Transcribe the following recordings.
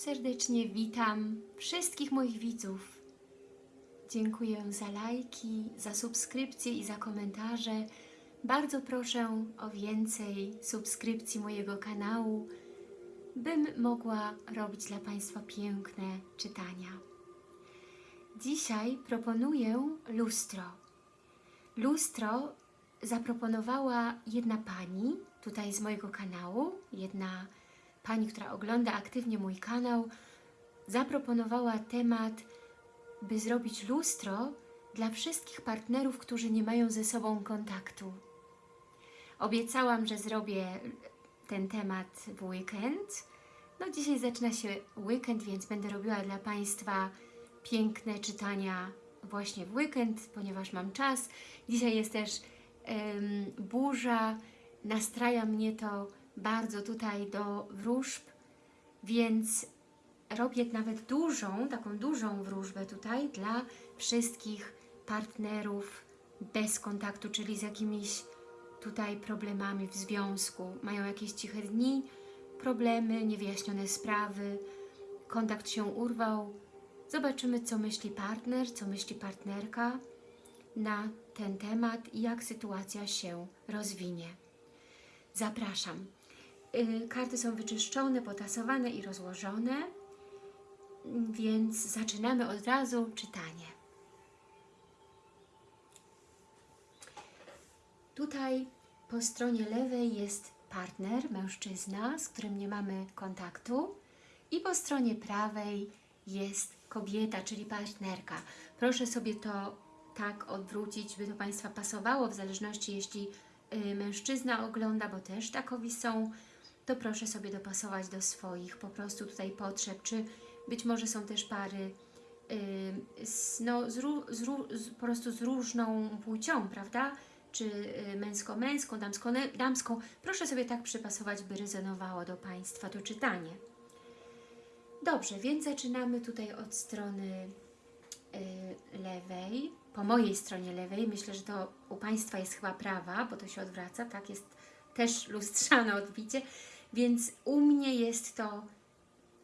serdecznie witam wszystkich moich widzów. Dziękuję za lajki, za subskrypcje i za komentarze. Bardzo proszę o więcej subskrypcji mojego kanału, bym mogła robić dla Państwa piękne czytania. Dzisiaj proponuję lustro. Lustro zaproponowała jedna pani tutaj z mojego kanału, jedna pani, która ogląda aktywnie mój kanał, zaproponowała temat, by zrobić lustro dla wszystkich partnerów, którzy nie mają ze sobą kontaktu. Obiecałam, że zrobię ten temat w weekend. No dzisiaj zaczyna się weekend, więc będę robiła dla Państwa piękne czytania właśnie w weekend, ponieważ mam czas. Dzisiaj jest też em, burza, nastraja mnie to bardzo tutaj do wróżb, więc robię nawet dużą, taką dużą wróżbę tutaj dla wszystkich partnerów bez kontaktu, czyli z jakimiś tutaj problemami w związku. Mają jakieś ciche dni, problemy, niewyjaśnione sprawy, kontakt się urwał. Zobaczymy, co myśli partner, co myśli partnerka na ten temat i jak sytuacja się rozwinie. Zapraszam. Y, Karty są wyczyszczone, potasowane i rozłożone, więc zaczynamy od razu czytanie. Tutaj po stronie lewej jest partner, mężczyzna, z którym nie mamy kontaktu i po stronie prawej jest kobieta, czyli partnerka. Proszę sobie to tak odwrócić, by to Państwa pasowało, w zależności jeśli y, mężczyzna ogląda, bo też takowi są, to proszę sobie dopasować do swoich po prostu tutaj potrzeb, czy być może są też pary y, z, no, z, z, z, po prostu z różną płcią, prawda? Czy y, męsko-męską, damsko-damską. Proszę sobie tak przypasować, by rezonowało do Państwa to czytanie. Dobrze, więc zaczynamy tutaj od strony y, lewej, po mojej stronie lewej. Myślę, że to u Państwa jest chyba prawa, bo to się odwraca, tak? Jest też lustrzane odbicie, więc u mnie jest to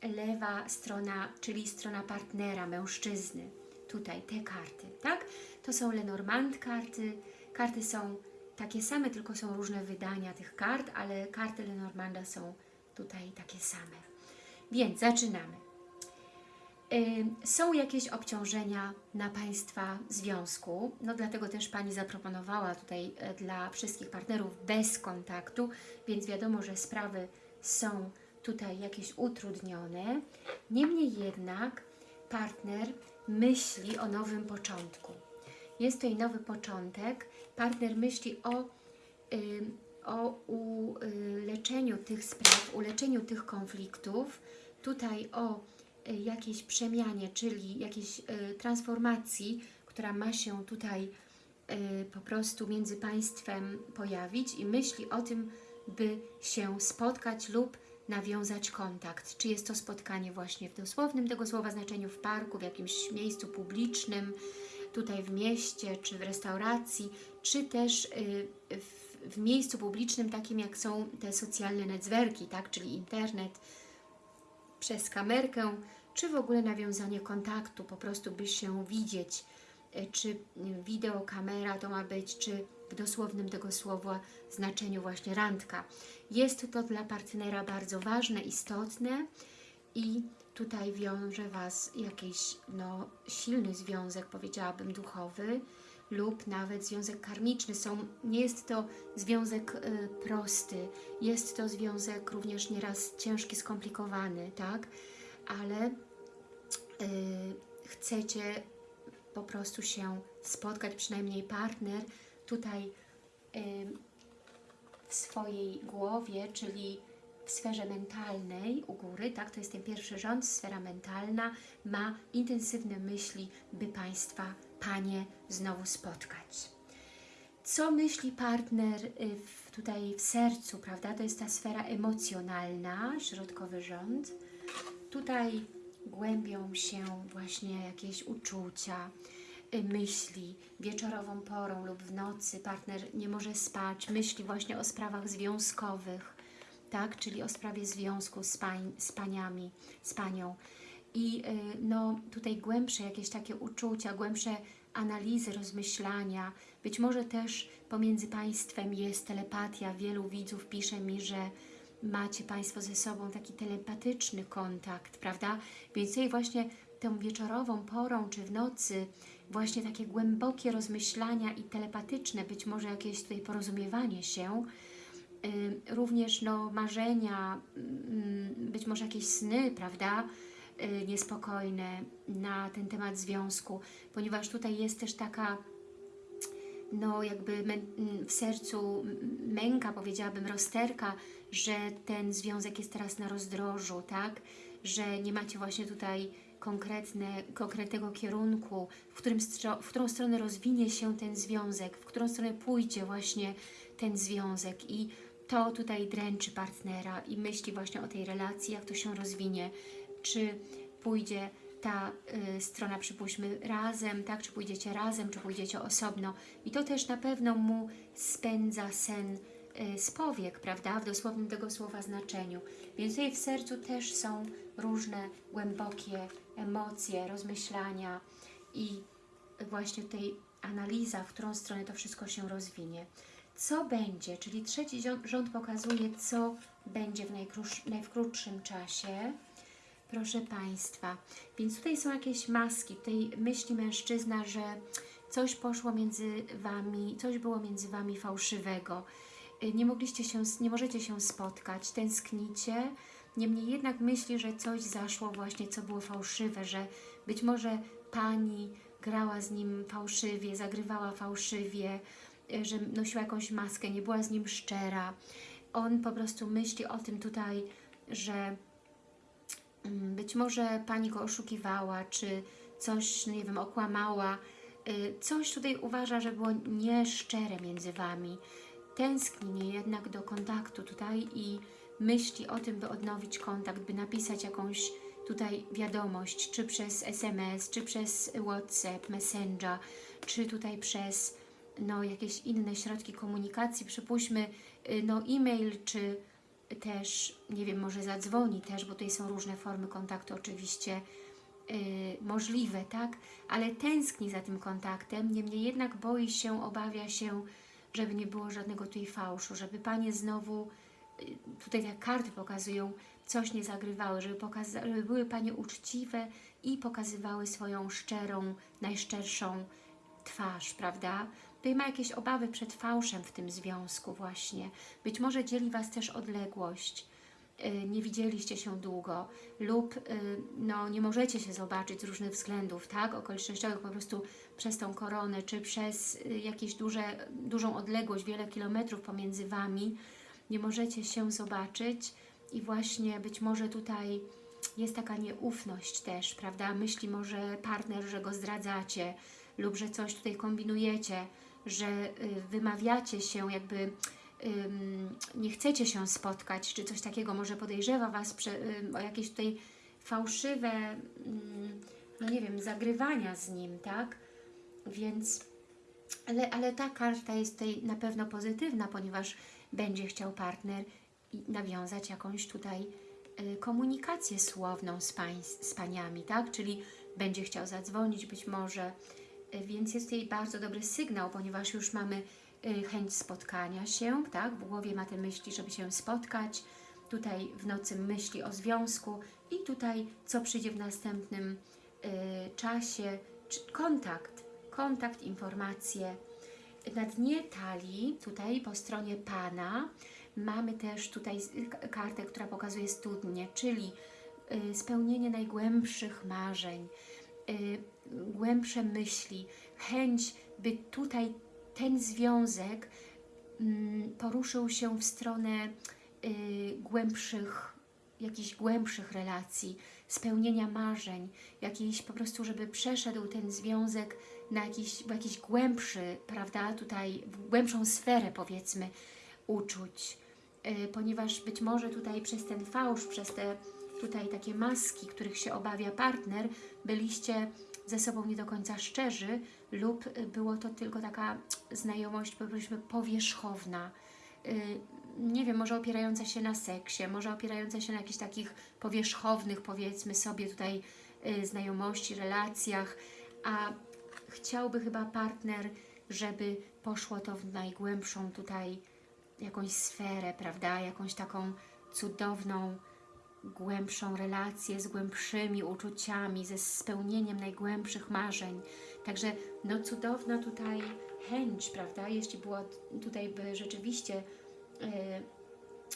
lewa strona, czyli strona partnera, mężczyzny. Tutaj te karty, tak? To są Lenormand karty. Karty są takie same, tylko są różne wydania tych kart, ale karty Lenormanda są tutaj takie same. Więc zaczynamy. Ym, Są jakieś obciążenia na Państwa związku, no dlatego też Pani zaproponowała tutaj e, dla wszystkich partnerów bez kontaktu, więc wiadomo, że sprawy są tutaj jakieś utrudnione. Niemniej jednak partner myśli o nowym początku. Jest tutaj nowy początek, partner myśli o, ym, o uleczeniu tych spraw, uleczeniu tych konfliktów, tutaj o y, jakiejś przemianie, czyli jakiejś y, transformacji, która ma się tutaj y, po prostu między Państwem pojawić i myśli o tym, by się spotkać lub nawiązać kontakt. Czy jest to spotkanie właśnie w dosłownym tego słowa znaczeniu w parku, w jakimś miejscu publicznym, tutaj w mieście, czy w restauracji, czy też y, w, w miejscu publicznym, takim jak są te socjalne netzwerki, tak? czyli internet, przez kamerkę, czy w ogóle nawiązanie kontaktu, po prostu by się widzieć, e, czy y, wideo, kamera to ma być, czy w dosłownym tego słowa znaczeniu właśnie randka. Jest to dla partnera bardzo ważne, istotne i tutaj wiąże Was jakiś no, silny związek, powiedziałabym, duchowy lub nawet związek karmiczny. Są, nie jest to związek y, prosty, jest to związek również nieraz ciężki, skomplikowany, tak? Ale y, chcecie po prostu się spotkać, przynajmniej partner tutaj y, w swojej głowie, czyli w sferze mentalnej u góry, tak, to jest ten pierwszy rząd, sfera mentalna, ma intensywne myśli, by Państwa, Panie, znowu spotkać. Co myśli partner y, w, tutaj w sercu, prawda? To jest ta sfera emocjonalna, środkowy rząd. Tutaj głębią się właśnie jakieś uczucia, y, myśli wieczorową porą lub w nocy partner nie może spać, myśli właśnie o sprawach związkowych, tak? Czyli o sprawie związku z, pań, z paniami, z panią. I y, no, tutaj głębsze jakieś takie uczucia, głębsze analizy, rozmyślania. Być może też pomiędzy Państwem jest telepatia. Wielu widzów pisze mi, że macie Państwo ze sobą taki telepatyczny kontakt, prawda? Więc tutaj właśnie tą wieczorową porą czy w nocy właśnie takie głębokie rozmyślania i telepatyczne, być może jakieś tutaj porozumiewanie się, również no, marzenia, mm, być może jakieś sny, prawda, y, niespokojne na ten temat związku, ponieważ tutaj jest też taka no jakby mę- w sercu męka, powiedziałabym, rozterka, że ten związek jest teraz na rozdrożu, tak? Że nie macie właśnie tutaj konkretne, konkretnego kierunku, w, którym w którą stronę rozwinie się ten związek, w którą stronę pójdzie właśnie ten związek i to tutaj dręczy partnera i myśli właśnie o tej relacji, jak to się rozwinie, czy pójdzie ta y, strona, przypuśćmy, razem, tak, czy pójdziecie razem, czy pójdziecie osobno i to też na pewno mu spędza sen y, z powiek, prawda, w dosłownym tego słowa znaczeniu. Więc tutaj w sercu też są różne głębokie emocje, rozmyślania i właśnie tutaj analiza, w którą stronę to wszystko się rozwinie. Co będzie, czyli trzeci rząd pokazuje, co będzie w najkrótsz- najkrótszym czasie. Proszę Państwa, więc tutaj są jakieś maski, tutaj myśli mężczyzna, że coś poszło między Wami, coś było między Wami fałszywego. Y, Nie mogliście się, nie możecie się spotkać, tęsknicie, niemniej jednak myśli, że coś zaszło właśnie, co było fałszywe, że być może Pani grała z nim fałszywie, zagrywała fałszywie, że nosiła jakąś maskę, nie była z nim szczera. On po prostu myśli o tym tutaj, że Mm, być może Pani go oszukiwała, czy coś, no nie wiem, okłamała. Y, Coś tutaj uważa, że było nieszczere między Wami. Tęskni jednak do kontaktu tutaj i myśli o tym, by odnowić kontakt, by napisać jakąś tutaj wiadomość, czy przez SMS, czy przez WhatsApp, Messenger, czy tutaj przez no, jakieś inne środki komunikacji, przypuśćmy y, no, e-mail, czy też, nie wiem, może zadzwoni też, bo tutaj są różne formy kontaktu oczywiście yy, możliwe, tak? Ale tęskni za tym kontaktem, niemniej jednak boi się, obawia się, żeby nie było żadnego tutaj fałszu, żeby Panie znowu, yy, tutaj te karty pokazują, coś nie zagrywały, żeby, żeby były Panie uczciwe i pokazywały swoją szczerą, najszczerszą twarz, prawda? Tutaj ma jakieś obawy przed fałszem w tym związku właśnie. Być może dzieli Was też odległość, yy, nie widzieliście się długo lub yy, no, nie możecie się zobaczyć z różnych względów, tak? Okolicznościowych po prostu przez tą koronę, czy przez jakieś duże, dużą odległość, wiele kilometrów pomiędzy Wami, nie możecie się zobaczyć i właśnie być może tutaj jest taka nieufność też, prawda? Myśli może partner, że go zdradzacie lub że coś tutaj kombinujecie, że y, wymawiacie się jakby nie chcecie się spotkać, czy coś takiego, może podejrzewa Was o jakieś tutaj fałszywe, no nie wiem, zagrywania z nim, tak? Więc, ale, ale ta karta jest tutaj na pewno pozytywna, ponieważ będzie chciał partner nawiązać jakąś tutaj y, komunikację słowną z, pań, z paniami, tak? Czyli będzie chciał zadzwonić być może, więc jest tutaj bardzo dobry sygnał, ponieważ już mamy y, chęć spotkania się, tak? W głowie ma te myśli, żeby się spotkać, tutaj w nocy myśli o związku i tutaj co przyjdzie w następnym y, czasie, kontakt, kontakt, informacje. Na dnie talii, tutaj po stronie Pana, mamy też tutaj kartę, która pokazuje studnię, czyli y, spełnienie najgłębszych marzeń, y, głębsze myśli, chęć, by tutaj ten związek mm, poruszył się w stronę y, głębszych, jakichś głębszych relacji, spełnienia marzeń, jakiejś po prostu, żeby przeszedł ten związek na jakiś, jakiś głębszy, prawda, tutaj głębszą sferę powiedzmy uczuć, y, ponieważ być może tutaj przez ten fałsz, przez te tutaj takie maski, których się obawia partner, byliście ze sobą nie do końca szczerzy lub było to tylko taka znajomość, powiedzmy, powierzchowna, y, nie wiem, może opierająca się na seksie, może opierająca się na jakichś takich powierzchownych, powiedzmy sobie tutaj, y, znajomości, relacjach, a chciałby chyba partner, żeby poszło to w najgłębszą tutaj jakąś sferę, prawda? Jakąś taką cudowną, głębszą relację z głębszymi uczuciami, ze spełnieniem najgłębszych marzeń. Także no cudowna tutaj chęć, prawda? Jeśli było tutaj by rzeczywiście e,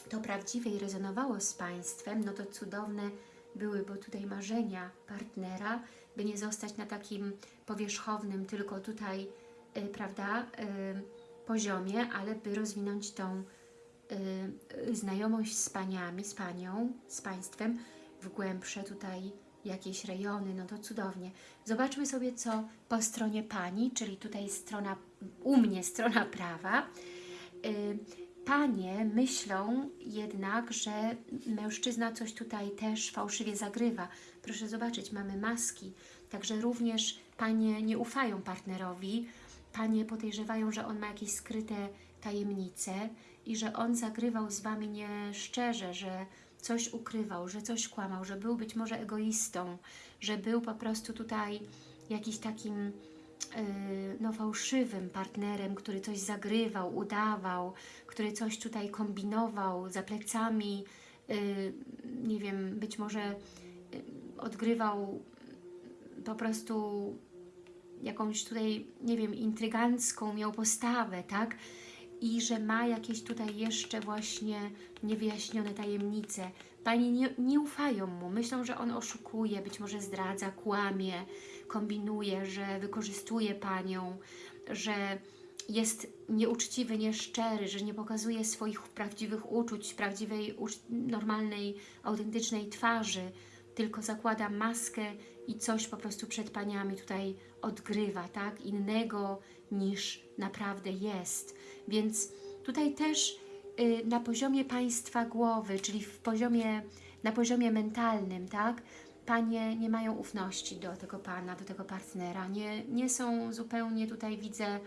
to prawdziwe i rezonowało z Państwem, no to cudowne były, bo tutaj marzenia partnera, by nie zostać na takim powierzchownym, tylko tutaj, e, prawda, e, poziomie, ale by rozwinąć tą y, znajomość z paniami, z panią, z państwem w głębsze tutaj jakieś rejony, no to cudownie. Zobaczmy sobie, co po stronie pani, czyli tutaj strona, u mnie strona prawa. Y, Panie myślą jednak, że mężczyzna coś tutaj też fałszywie zagrywa. Proszę zobaczyć, mamy maski, także również panie nie ufają partnerowi, panie podejrzewają, że on ma jakieś skryte tajemnice i że on zagrywał z Wami nieszczerze, że coś ukrywał, że coś kłamał, że był być może egoistą, że był po prostu tutaj jakiś takim yy, no, fałszywym partnerem, który coś zagrywał, udawał, który coś tutaj kombinował za plecami, yy, nie wiem, być może yy, odgrywał po prostu jakąś tutaj, nie wiem, intrygancką miał postawę, tak? I że ma jakieś tutaj jeszcze właśnie niewyjaśnione tajemnice. Pani nie, nie ufają mu, myślą, że on oszukuje, być może zdradza, kłamie, kombinuje, że wykorzystuje Panią, że jest nieuczciwy, nieszczery, że nie pokazuje swoich prawdziwych uczuć, prawdziwej, normalnej, autentycznej twarzy, tylko zakłada maskę i coś po prostu przed Paniami tutaj odgrywa, tak? Innego niż naprawdę jest. Więc tutaj też y, na poziomie Państwa głowy, czyli w poziomie, na poziomie mentalnym, tak? Panie nie mają ufności do tego Pana, do tego partnera. Nie, nie są zupełnie tutaj, widzę,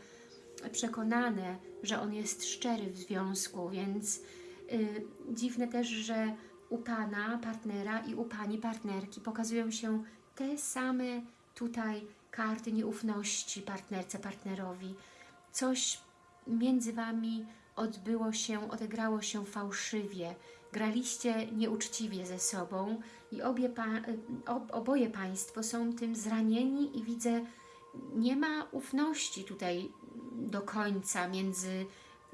przekonane, że on jest szczery w związku, więc y, dziwne też, że u Pana partnera i u Pani partnerki pokazują się te same tutaj karty nieufności partnerce, partnerowi. Coś między Wami odbyło się, odegrało się fałszywie. Graliście nieuczciwie ze sobą i obie pa, ob, oboje Państwo są tym zranieni i widzę, nie ma ufności tutaj do końca między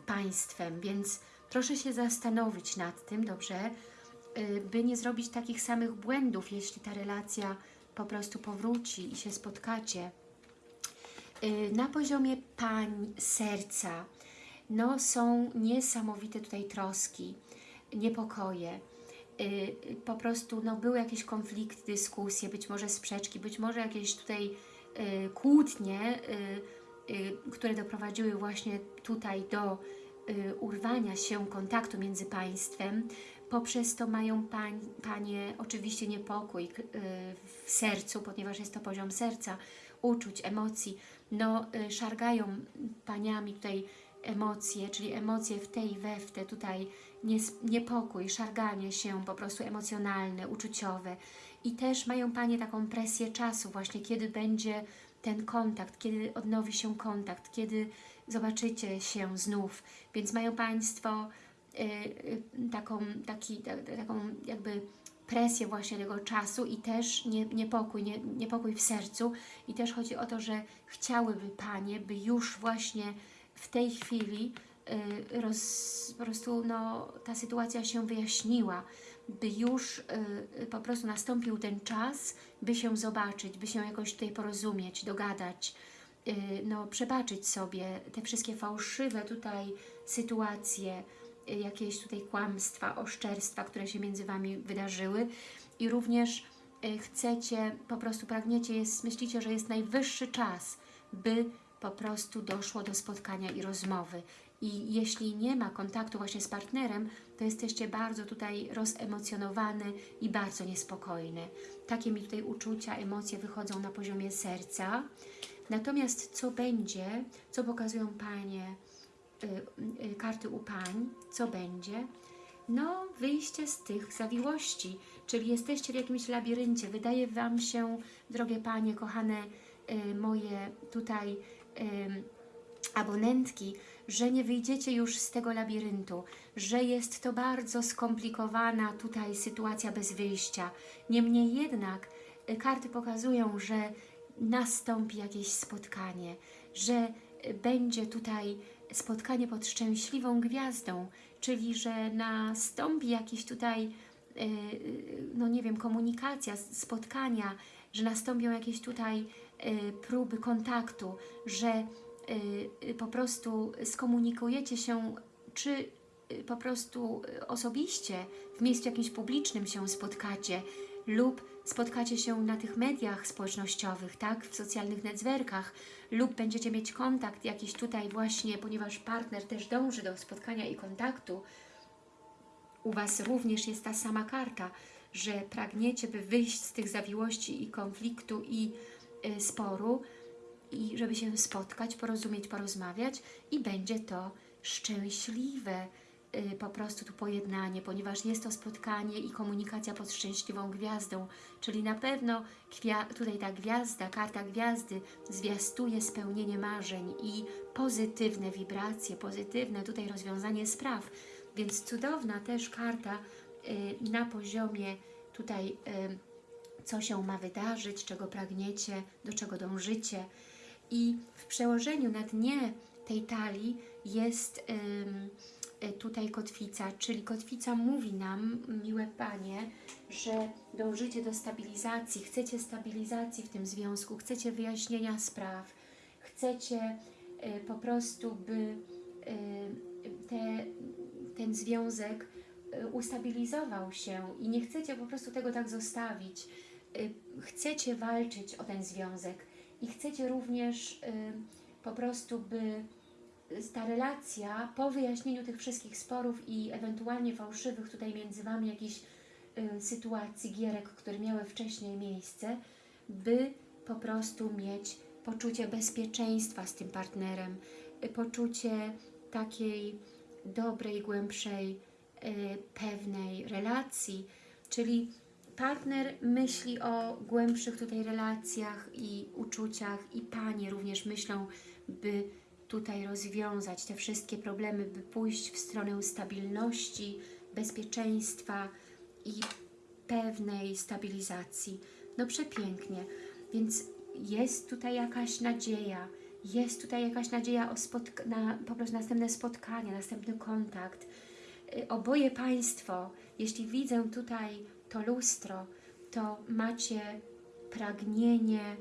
Państwem, więc proszę się zastanowić nad tym, dobrze, y, by nie zrobić takich samych błędów, jeśli ta relacja po prostu powróci i się spotkacie. Y, Na poziomie pań serca no, są niesamowite tutaj troski, niepokoje. Y, Po prostu no, były jakieś konflikty, dyskusje, być może sprzeczki, być może jakieś tutaj y, kłótnie, które doprowadziły właśnie tutaj do urwania się kontaktu między państwem. Poprzez to mają pań, Panie oczywiście niepokój y, w sercu, ponieważ jest to poziom serca, uczuć, emocji. No, y, szargają Paniami tutaj emocje, czyli emocje w tej, we w te, tutaj niepokój, szarganie się po prostu emocjonalne, uczuciowe. I też mają Panie taką presję czasu właśnie, kiedy będzie ten kontakt, kiedy odnowi się kontakt, kiedy zobaczycie się znów. Więc mają Państwo taką, taki, ta, taką jakby presję właśnie tego czasu i też nie, niepokój, nie, niepokój w sercu. I też chodzi o to, że chciałyby Panie, by już właśnie w tej chwili y, roz, po prostu no, ta sytuacja się wyjaśniła, by już y, y, po prostu nastąpił ten czas, by się zobaczyć, by się jakoś tutaj porozumieć, dogadać, y, no, przebaczyć sobie te wszystkie fałszywe tutaj sytuacje, y, jakieś tutaj kłamstwa, oszczerstwa, które się między Wami wydarzyły i również y, chcecie, po prostu pragniecie, jest, myślicie, że jest najwyższy czas, by po prostu doszło do spotkania i rozmowy. I jeśli nie ma kontaktu właśnie z partnerem, to jesteście bardzo tutaj rozemocjonowany i bardzo niespokojny. Takie mi tutaj uczucia, emocje wychodzą na poziomie serca. Natomiast co będzie, co pokazują Panie karty u pań, co będzie? No, wyjście z tych zawiłości, czyli jesteście w jakimś labiryncie. Wydaje Wam się, drogie Panie, kochane y, moje tutaj y, abonentki, że nie wyjdziecie już z tego labiryntu, że jest to bardzo skomplikowana tutaj sytuacja bez wyjścia. Niemniej jednak y, karty pokazują, że nastąpi jakieś spotkanie, że y, będzie tutaj spotkanie pod szczęśliwą gwiazdą, czyli że nastąpi jakiś tutaj, y, no nie wiem, komunikacja, spotkania, że nastąpią jakieś tutaj y, próby kontaktu, że y, po prostu skomunikujecie się, czy po prostu osobiście w miejscu jakimś publicznym się spotkacie lub spotkacie się na tych mediach społecznościowych, tak, w socjalnych netwerkach lub będziecie mieć kontakt jakiś tutaj właśnie, ponieważ partner też dąży do spotkania i kontaktu, u Was również jest ta sama karta, że pragniecie, by wyjść z tych zawiłości i konfliktu i y, sporu i żeby się spotkać, porozumieć, porozmawiać i będzie to szczęśliwe po prostu tu pojednanie, ponieważ jest to spotkanie i komunikacja pod szczęśliwą gwiazdą, czyli na pewno tutaj ta gwiazda, karta gwiazdy zwiastuje spełnienie marzeń i pozytywne wibracje, pozytywne tutaj rozwiązanie spraw, więc cudowna też karta y, na poziomie tutaj y, co się ma wydarzyć, czego pragniecie, do czego dążycie. I w przełożeniu na dnie tej talii jest y, tutaj kotwica, czyli kotwica mówi nam, miłe Panie, że dążycie do stabilizacji, chcecie stabilizacji w tym związku, chcecie wyjaśnienia spraw, chcecie y, po prostu, by y, te, ten związek y, ustabilizował się i nie chcecie po prostu tego tak zostawić. Y, Chcecie walczyć o ten związek i chcecie również y, po prostu, by ta relacja po wyjaśnieniu tych wszystkich sporów i ewentualnie fałszywych tutaj między Wami jakichś y, sytuacji, gierek, które miały wcześniej miejsce, by po prostu mieć poczucie bezpieczeństwa z tym partnerem, y, poczucie takiej dobrej, głębszej, y, pewnej relacji, czyli partner myśli o głębszych tutaj relacjach i uczuciach i Panie również myślą, by tutaj rozwiązać te wszystkie problemy, by pójść w stronę stabilności, bezpieczeństwa i pewnej stabilizacji. No przepięknie, więc jest tutaj jakaś nadzieja, jest tutaj jakaś nadzieja o na po prostu następne spotkanie, następny kontakt. Y, Oboje Państwo, jeśli widzę tutaj to lustro, to macie pragnienie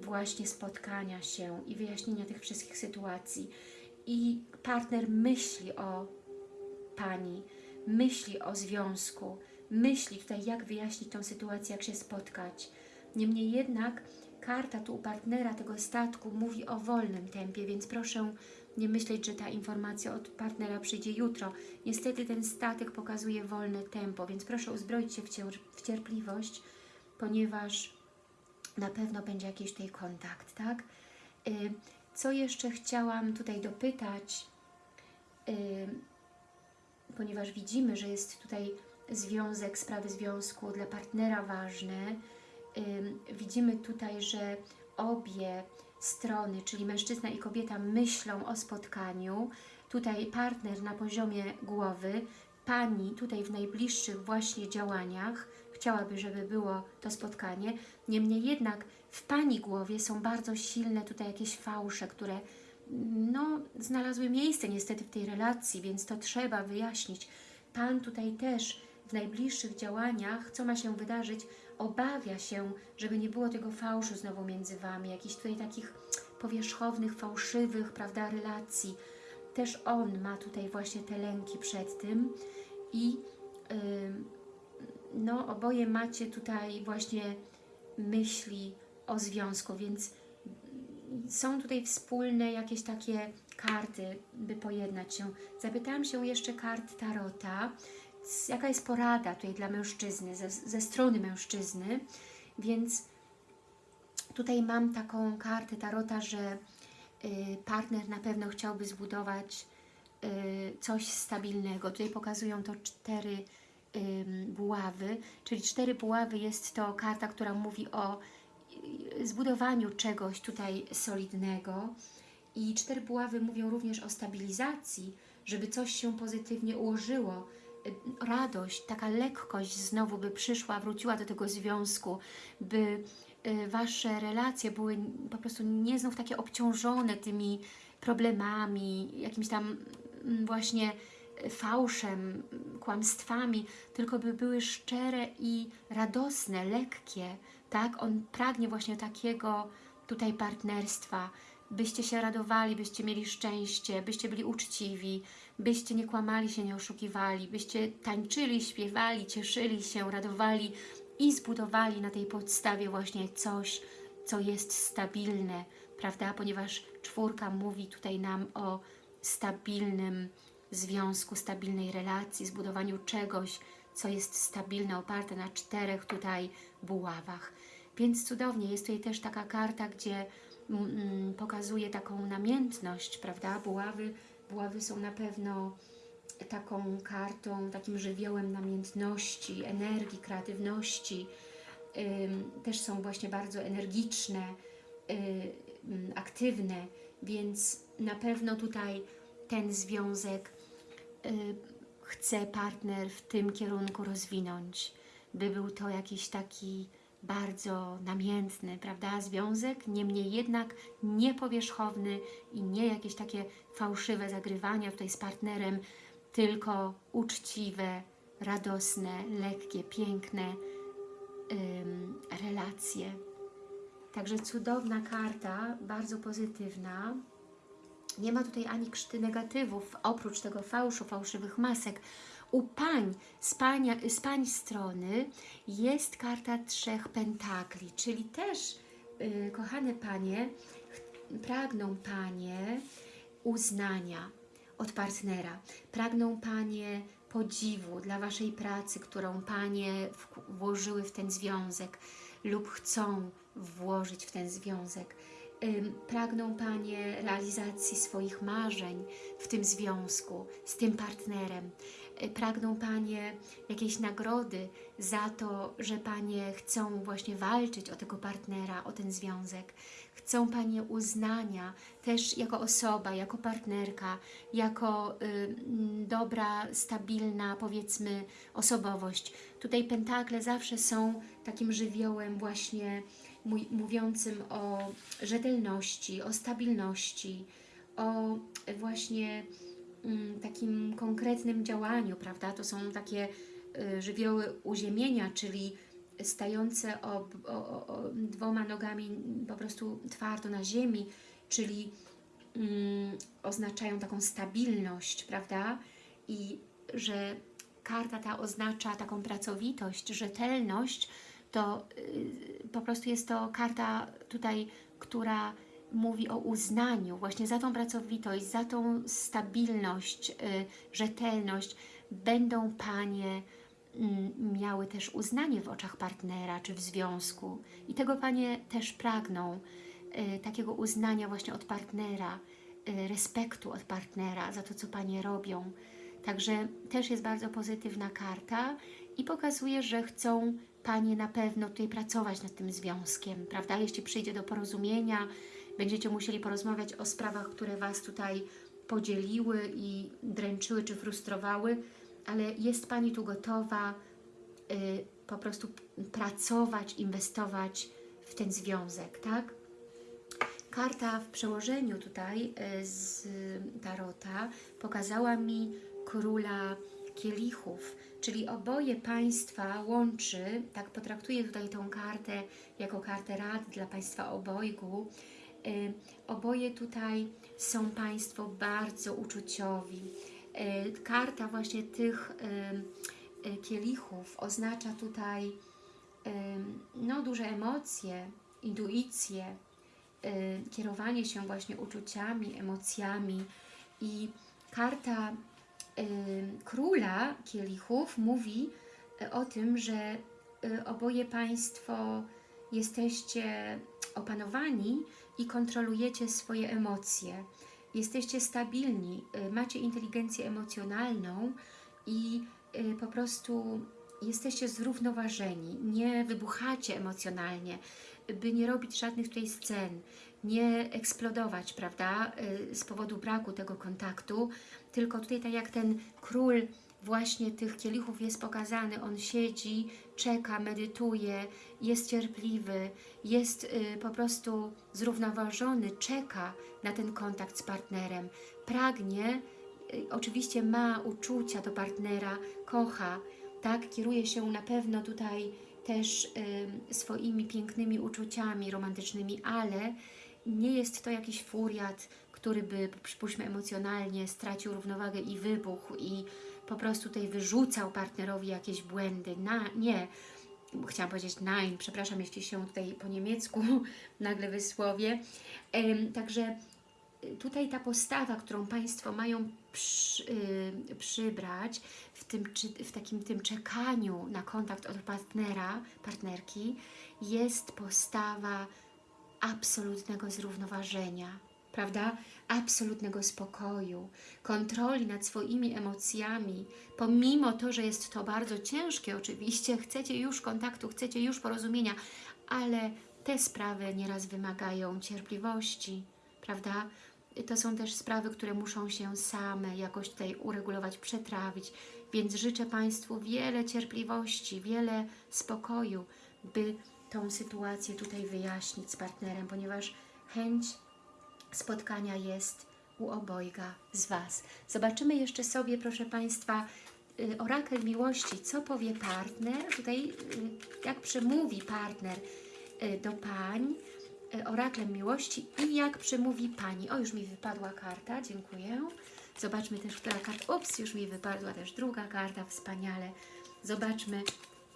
właśnie spotkania się i wyjaśnienia tych wszystkich sytuacji. I partner myśli o Pani, myśli o związku, myśli tutaj, jak wyjaśnić tą sytuację, jak się spotkać. Niemniej jednak karta tu u partnera tego statku mówi o wolnym tempie, więc proszę nie myśleć, że ta informacja od partnera przyjdzie jutro. Niestety ten statek pokazuje wolne tempo, więc proszę uzbroić się w, w cierpliwość, ponieważ na pewno będzie jakiś tutaj kontakt, tak? Y, Co jeszcze chciałam tutaj dopytać, y, ponieważ widzimy, że jest tutaj związek, sprawy związku dla partnera ważne. Ym, widzimy tutaj, że obie strony, czyli mężczyzna i kobieta myślą o spotkaniu. Tutaj partner na poziomie głowy, pani tutaj w najbliższych właśnie działaniach chciałaby, żeby było to spotkanie. Niemniej jednak w pani głowie są bardzo silne tutaj jakieś fałsze, które no, znalazły miejsce niestety w tej relacji, więc to trzeba wyjaśnić. Pan tutaj też w najbliższych działaniach, co ma się wydarzyć, obawia się, żeby nie było tego fałszu znowu między Wami, jakichś tutaj takich powierzchownych, fałszywych, prawda, relacji. Też on ma tutaj właśnie te lęki przed tym i ym, no, oboje macie tutaj właśnie myśli o związku, więc są tutaj wspólne jakieś takie karty, by pojednać się. Zapytałam się jeszcze kart Tarota, jaka jest porada tutaj dla mężczyzny, ze, ze strony mężczyzny, więc tutaj mam taką kartę Tarota, że y, partner na pewno chciałby zbudować y, coś stabilnego. Tutaj pokazują to cztery buławy, czyli cztery buławy jest to karta, która mówi o y, zbudowaniu czegoś tutaj solidnego. I cztery buławy mówią również o stabilizacji, żeby coś się pozytywnie ułożyło, y, radość, taka lekkość znowu by przyszła, wróciła do tego związku, by y, Wasze relacje były po prostu nie znów takie obciążone tymi problemami, jakimś tam mm, właśnie fałszem, kłamstwami, tylko by były szczere i radosne, lekkie, tak? On pragnie właśnie takiego tutaj partnerstwa, byście się radowali, byście mieli szczęście, byście byli uczciwi, byście nie kłamali się, nie oszukiwali, byście tańczyli, śpiewali, cieszyli się, radowali i zbudowali na tej podstawie właśnie coś, co jest stabilne, prawda? Ponieważ czwórka mówi tutaj nam o stabilnym związku, stabilnej relacji, zbudowaniu czegoś, co jest stabilne, oparte na czterech tutaj buławach. Więc cudownie, jest tutaj też taka karta, gdzie mm, pokazuje taką namiętność, prawda? Buławy, buławy są na pewno taką kartą, takim żywiołem namiętności, energii, kreatywności. Ym, też są właśnie bardzo energiczne, y, ym, aktywne, więc na pewno tutaj ten związek chce partner w tym kierunku rozwinąć, by był to jakiś taki bardzo namiętny, prawda, związek, niemniej jednak niepowierzchowny i nie jakieś takie fałszywe zagrywania tutaj z partnerem, tylko uczciwe, radosne, lekkie, piękne ym, relacje. Także cudowna karta, bardzo pozytywna. Nie ma tutaj ani krzty negatywów, oprócz tego fałszu, fałszywych masek. U pań, z, pania, z pań strony jest karta trzech pentakli, czyli też, yy, kochane panie, pragną panie uznania od partnera. Pragną panie podziwu dla waszej pracy, którą panie włożyły w ten związek lub chcą włożyć w ten związek. Pragną Panie realizacji swoich marzeń w tym związku, z tym partnerem. Y, Pragną Panie jakiejś nagrody za to, że Panie chcą właśnie walczyć o tego partnera, o ten związek. Chcą Panie uznania też jako osoba, jako partnerka, jako y, dobra, stabilna, powiedzmy, osobowość. Tutaj pentakle zawsze są takim żywiołem właśnie mówiącym o rzetelności, o stabilności, o właśnie mm, takim konkretnym działaniu, prawda? To są takie y, żywioły uziemienia, czyli stające ob, o, o, dwoma nogami po prostu twardo na ziemi, czyli mm, oznaczają taką stabilność, prawda? I że karta ta oznacza taką pracowitość, rzetelność, to y, po prostu jest to karta tutaj, która mówi o uznaniu właśnie za tą pracowitość, za tą stabilność, y, rzetelność. Będą Panie mm, miały też uznanie w oczach partnera czy w związku i tego Panie też pragną, y, takiego uznania właśnie od partnera, y, respektu od partnera za to, co Panie robią. Także też jest bardzo pozytywna karta i pokazuje, że chcą Panie na pewno tutaj pracować nad tym związkiem, prawda? Jeśli przyjdzie do porozumienia, będziecie musieli porozmawiać o sprawach, które Was tutaj podzieliły i dręczyły czy frustrowały, ale jest Pani tu gotowa y, po prostu pracować, inwestować w ten związek, tak? Karta w przełożeniu tutaj y, z Tarota pokazała mi króla kielichów, czyli oboje państwa łączy, tak potraktuję tutaj tą kartę jako kartę rad dla państwa obojgu, y, oboje tutaj są państwo bardzo uczuciowi. Y, karta właśnie tych y, kielichów oznacza tutaj no, duże emocje, intuicję, y, kierowanie się właśnie uczuciami, emocjami i karta króla kielichów mówi y, o tym, że y, oboje Państwo jesteście opanowani i kontrolujecie swoje emocje. jesteście stabilni, y, macie inteligencję emocjonalną i po prostu jesteście zrównoważeni, nie wybuchacie emocjonalnie, by nie robić żadnych tutaj scen, nie eksplodować, prawda, z powodu braku tego kontaktu, tylko tutaj tak jak ten król właśnie tych kielichów jest pokazany, on siedzi, czeka, medytuje, jest cierpliwy, jest y, po prostu zrównoważony, czeka na ten kontakt z partnerem, pragnie, y, oczywiście ma uczucia do partnera, kocha, tak, kieruje się na pewno tutaj też y, swoimi pięknymi uczuciami romantycznymi, ale nie jest to jakiś furiat, który by, przypuśćmy, emocjonalnie stracił równowagę i wybuchł i po prostu tutaj wyrzucał partnerowi jakieś błędy. Na, nie, chciałam powiedzieć nein, przepraszam, jeśli się tutaj po niemiecku nagle wysłowię. Em, także y, tutaj ta postawa, którą Państwo mają przy, y, przybrać w, tym, czy, w takim tym czekaniu na kontakt od partnera, partnerki, jest postawa absolutnego zrównoważenia, prawda? Absolutnego spokoju, kontroli nad swoimi emocjami, pomimo to, że jest to bardzo ciężkie oczywiście, chcecie już kontaktu, chcecie już porozumienia, ale te sprawy nieraz wymagają cierpliwości, prawda? To są też sprawy, które muszą się same jakoś tutaj uregulować, przetrawić, więc życzę Państwu wiele cierpliwości, wiele spokoju, by tą sytuację tutaj wyjaśnić z partnerem, ponieważ chęć spotkania jest u obojga z Was. Zobaczymy jeszcze sobie, proszę Państwa, y, orakel miłości, co powie partner, tutaj y, jak przemówi partner y, do pań, oraklem miłości i jak przemówi pani. O, już mi wypadła karta, dziękuję. Zobaczmy też, która karta, ups, już mi wypadła też druga karta, wspaniale. Zobaczmy,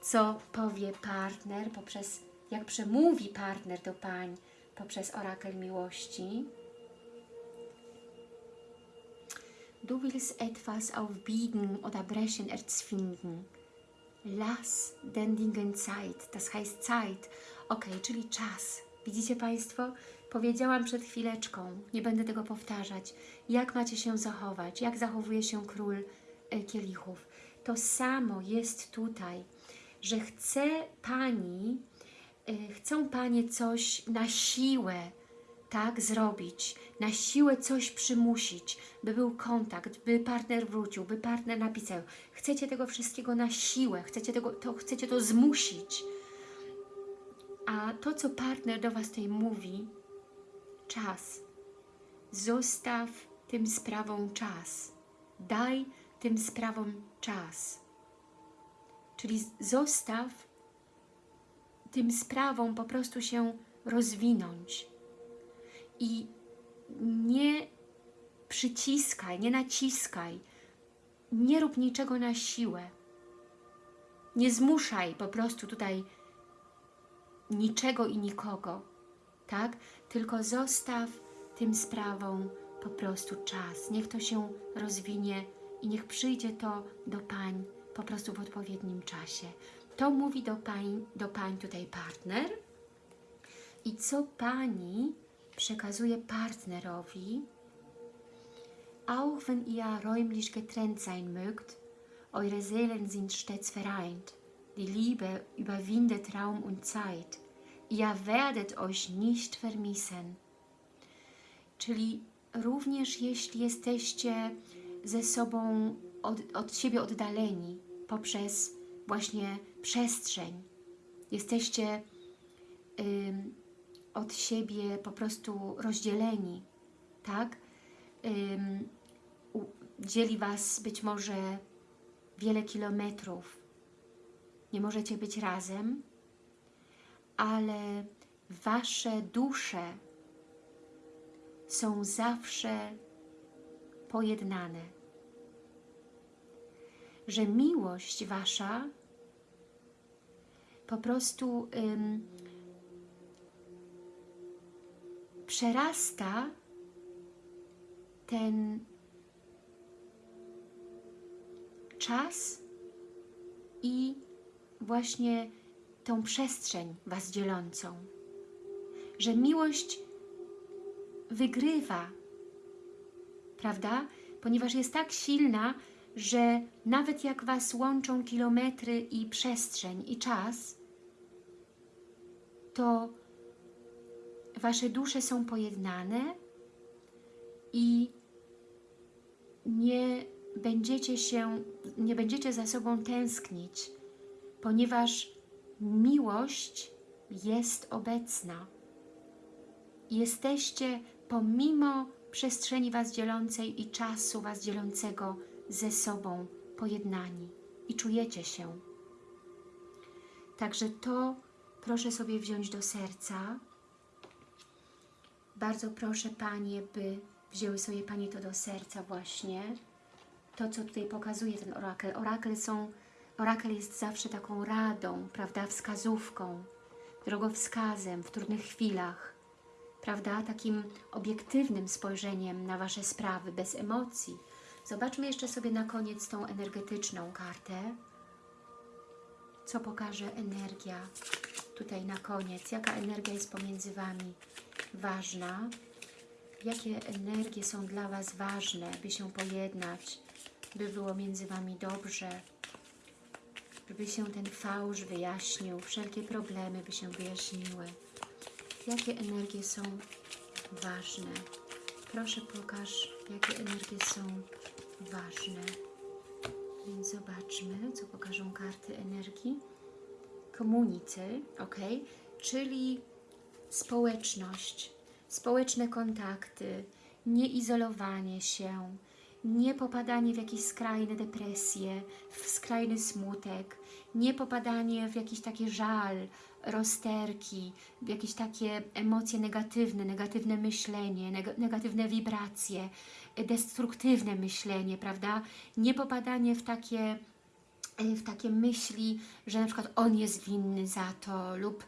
co powie partner poprzez, jak przemówi partner do pań poprzez orakel miłości. Du willst etwas aufbiegen oder brechen erzwingen. Lass den Dingen Zeit, das heißt Zeit. Ok, czyli czas. Widzicie Państwo? Powiedziałam przed chwileczką, nie będę tego powtarzać, jak macie się zachować, jak zachowuje się król e, kielichów. To samo jest tutaj, że chce Pani, e, chcą Panie coś na siłę, tak, zrobić, na siłę coś przymusić, by był kontakt, by partner wrócił, by partner napisał. Chcecie tego wszystkiego na siłę, chcecie, tego, to, chcecie to zmusić. A to, co partner do Was tutaj mówi, czas. Zostaw tym sprawom czas. Daj tym sprawom czas. Czyli zostaw tym sprawom po prostu się rozwinąć i nie przyciskaj, nie naciskaj, nie rób niczego na siłę. Nie zmuszaj po prostu tutaj niczego i nikogo, tak? Tylko zostaw tym sprawom po prostu czas. Niech to się rozwinie i niech przyjdzie to do pań po prostu w odpowiednim czasie. To mówi do pań, do pań tutaj partner. I co pani przekazuje partnerowi, auch wenn ihr räumlich getrennt sein mögt, eure Seelen sind stets vereint. Die Liebe überwindet Raum und Zeit. Ihr werdet euch nicht vermissen. Czyli również jeśli jesteście ze sobą od, od siebie oddaleni poprzez właśnie przestrzeń, jesteście ym, od siebie po prostu rozdzieleni, tak? Dzieli Was być może wiele kilometrów. Nie możecie być razem, ale Wasze dusze są zawsze pojednane. Że miłość Wasza po prostu ym, przerasta ten czas i właśnie tą przestrzeń Was dzielącą. Że miłość wygrywa prawda? Ponieważ jest tak silna, że nawet jak Was łączą kilometry i przestrzeń i czas, to Wasze dusze są pojednane i nie będziecie się, nie będziecie za sobą tęsknić, ponieważ miłość jest obecna. Jesteście pomimo przestrzeni Was dzielącej i czasu Was dzielącego ze sobą pojednani i czujecie się. Także to proszę sobie wziąć do serca. Bardzo proszę Panie, by wzięły sobie Panie to do serca właśnie. To, co tutaj pokazuje ten orakel. Orakel, są, orakel jest zawsze taką radą, prawda, wskazówką, drogowskazem w trudnych chwilach, prawda, takim obiektywnym spojrzeniem na Wasze sprawy, bez emocji. Zobaczmy jeszcze sobie na koniec tą energetyczną kartę. Co pokaże energia tutaj na koniec? Jaka energia jest pomiędzy Wami ważna? Jakie energie są dla Was ważne, by się pojednać, by było między Wami dobrze, żeby się ten fałsz wyjaśnił, wszelkie problemy by się wyjaśniły. Jakie energie są ważne? Proszę pokaż, jakie energie są ważne. Więc zobaczmy, co pokażą karty energii. Komunicy, ok? Czyli społeczność, społeczne kontakty, nieizolowanie się, nie popadanie w jakieś skrajne depresje, w skrajny smutek, nie popadanie w jakiś taki żal, rozterki, w jakieś takie emocje negatywne, negatywne myślenie, neg negatywne wibracje, destruktywne myślenie, prawda? Nie popadanie w takie, w takie myśli, że na przykład on jest winny za to lub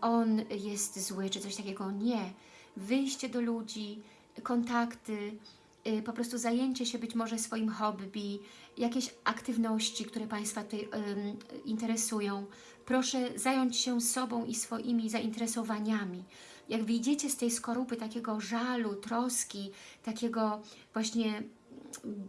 on jest zły, czy coś takiego. Nie. Wyjście do ludzi, kontakty, y, po prostu zajęcie się być może swoim hobby, jakieś aktywności, które Państwa tutaj interesują. Proszę zająć się sobą i swoimi zainteresowaniami. Jak wyjdziecie z tej skorupy takiego żalu, troski, takiego właśnie mm,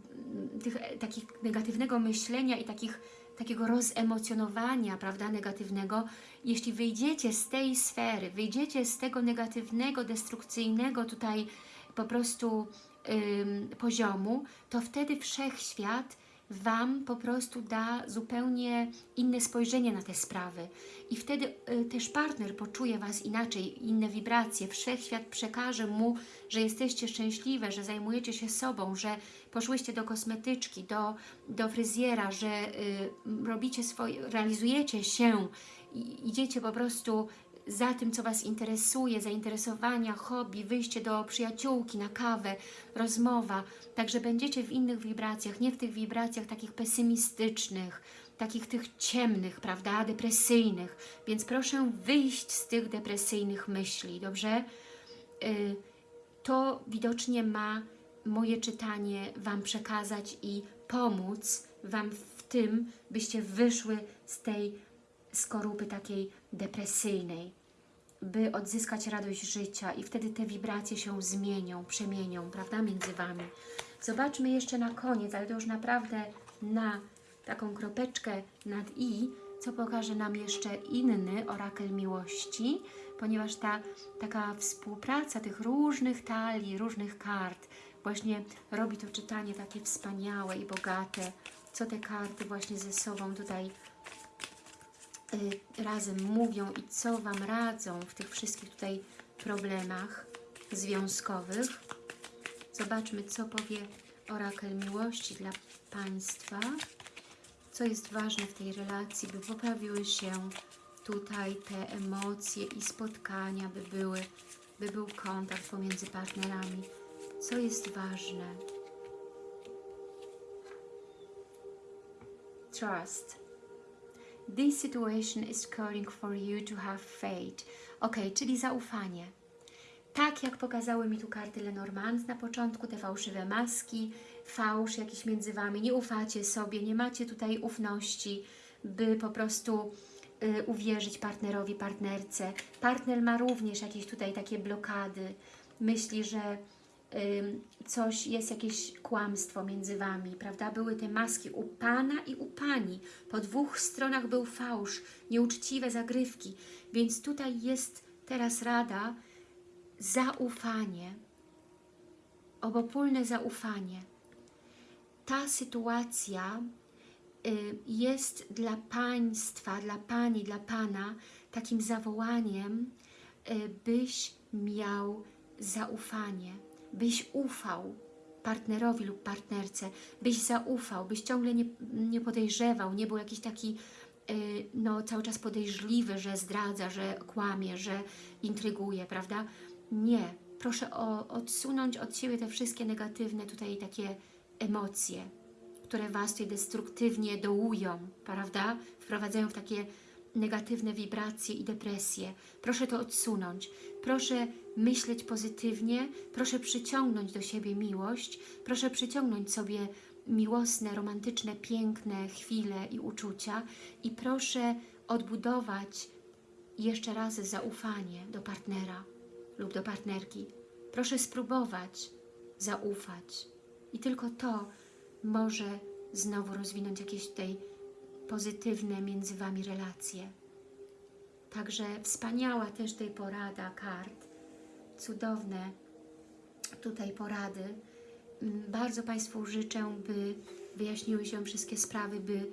tych, takich negatywnego myślenia i takich, takiego rozemocjonowania, prawda, negatywnego, jeśli wyjdziecie z tej sfery, wyjdziecie z tego negatywnego, destrukcyjnego tutaj po prostu ym, poziomu, to wtedy wszechświat Wam po prostu da zupełnie inne spojrzenie na te sprawy. I wtedy y, też partner poczuje Was inaczej, inne wibracje. Wszechświat przekaże mu, że jesteście szczęśliwe, że zajmujecie się sobą, że poszłyście do kosmetyczki, do, do fryzjera, że y, robicie swoje, realizujecie się, idziecie po prostu za tym, co Was interesuje, zainteresowania, hobby, wyjście do przyjaciółki na kawę, rozmowa. Także będziecie w innych wibracjach, nie w tych wibracjach takich pesymistycznych, takich tych ciemnych, prawda, depresyjnych. Więc proszę wyjść z tych depresyjnych myśli, dobrze? Y, to widocznie ma moje czytanie Wam przekazać i pomóc Wam w tym, byście wyszły z tej skorupy takiej depresyjnej, by odzyskać radość życia i wtedy te wibracje się zmienią, przemienią, prawda, między Wami. Zobaczmy jeszcze na koniec, ale to już naprawdę na taką kropeczkę nad i, co pokaże nam jeszcze inny orakel miłości, ponieważ ta taka współpraca tych różnych talii, różnych kart właśnie robi to czytanie takie wspaniałe i bogate, co te karty właśnie ze sobą tutaj razem mówią i co Wam radzą w tych wszystkich tutaj problemach związkowych. Zobaczmy, co powie orakel miłości dla Państwa. Co jest ważne w tej relacji, by poprawiły się tutaj te emocje i spotkania, by, były, by był kontakt pomiędzy partnerami. Co jest ważne? Trust. This situation is calling for you to have faith. Ok, czyli zaufanie. Tak jak pokazały mi tu karty Lenormand na początku, te fałszywe maski, fałsz jakiś między Wami, nie ufacie sobie, nie macie tutaj ufności, by po prostu y, uwierzyć partnerowi, partnerce. Partner ma również jakieś tutaj takie blokady, myśli, że coś, jest jakieś kłamstwo między Wami, prawda? Były te maski u Pana i u Pani. Po dwóch stronach był fałsz, nieuczciwe zagrywki. Więc tutaj jest teraz rada, zaufanie, obopólne zaufanie. Ta sytuacja y, jest dla Państwa, dla Pani, dla Pana takim zawołaniem, y, byś miał zaufanie, byś ufał partnerowi lub partnerce, byś zaufał, byś ciągle nie, nie podejrzewał, nie był jakiś taki y, no, cały czas podejrzliwy, że zdradza, że kłamie, że intryguje, prawda? Nie. Proszę o, odsunąć od siebie te wszystkie negatywne tutaj takie emocje, które Was tutaj destruktywnie dołują, prawda? Wprowadzają w takie negatywne wibracje i depresje. Proszę to odsunąć. Proszę myśleć pozytywnie, proszę przyciągnąć do siebie miłość, proszę przyciągnąć sobie miłosne, romantyczne, piękne chwile i uczucia i proszę odbudować jeszcze raz zaufanie do partnera lub do partnerki. Proszę spróbować zaufać i tylko to może znowu rozwinąć jakieś tutaj pozytywne między Wami relacje. Także wspaniała też tej porada kart, cudowne tutaj porady. Mm, Bardzo Państwu życzę, by wyjaśniły się wszystkie sprawy, by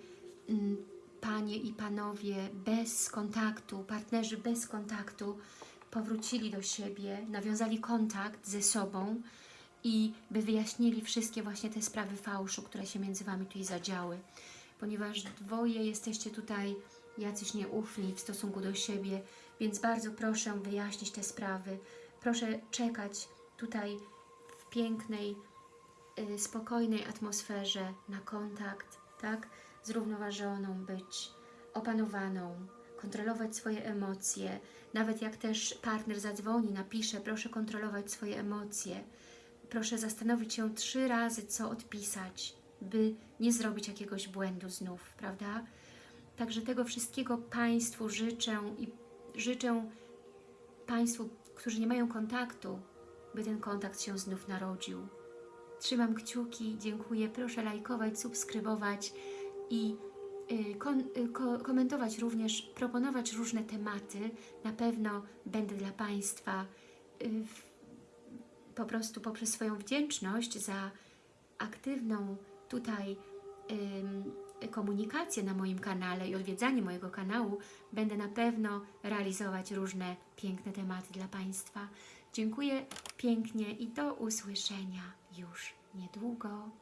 mm, Panie i Panowie bez kontaktu, partnerzy bez kontaktu powrócili do siebie, nawiązali kontakt ze sobą i by wyjaśnili wszystkie właśnie te sprawy fałszu, które się między Wami tutaj zadziały. Ponieważ dwoje jesteście tutaj jacyś nieufni w stosunku do siebie, więc bardzo proszę wyjaśnić te sprawy. Proszę czekać tutaj w pięknej, y, spokojnej atmosferze na kontakt, tak? Zrównoważoną być, opanowaną, kontrolować swoje emocje. Nawet jak też partner zadzwoni, napisze, proszę kontrolować swoje emocje. Proszę zastanowić się trzy razy, co odpisać, by nie zrobić jakiegoś błędu znów, prawda? Także tego wszystkiego Państwu życzę i życzę Państwu, którzy nie mają kontaktu, by ten kontakt się znów narodził. Trzymam kciuki, dziękuję. Proszę lajkować, subskrybować i y, y, ko, komentować również, proponować różne tematy. Na pewno będę dla Państwa y, po prostu poprzez swoją wdzięczność za aktywną tutaj ym, komunikację na moim kanale i odwiedzanie mojego kanału będę na pewno realizować różne piękne tematy dla Państwa. Dziękuję pięknie i do usłyszenia już niedługo.